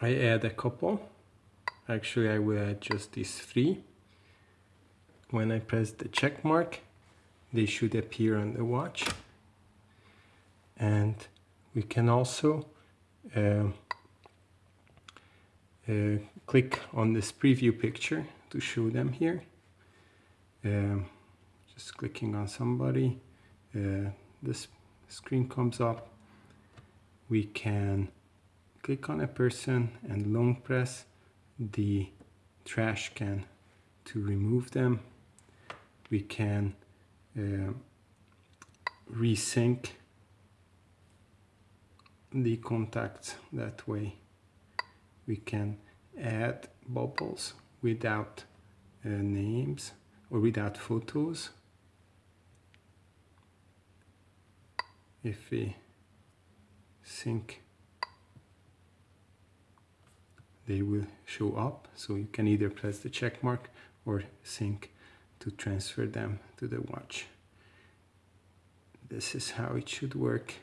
I add a couple. Actually I will add just these three. When I press the check mark they should appear on the watch. And we can also uh, uh, click on this preview picture to show them here. Um, just clicking on somebody uh, this screen comes up. We can click on a person and long press the trash can to remove them. We can uh, resync the contacts that way. We can add bubbles without uh, names or without photos. If we sync they will show up. So you can either press the check mark or sync to transfer them to the watch. This is how it should work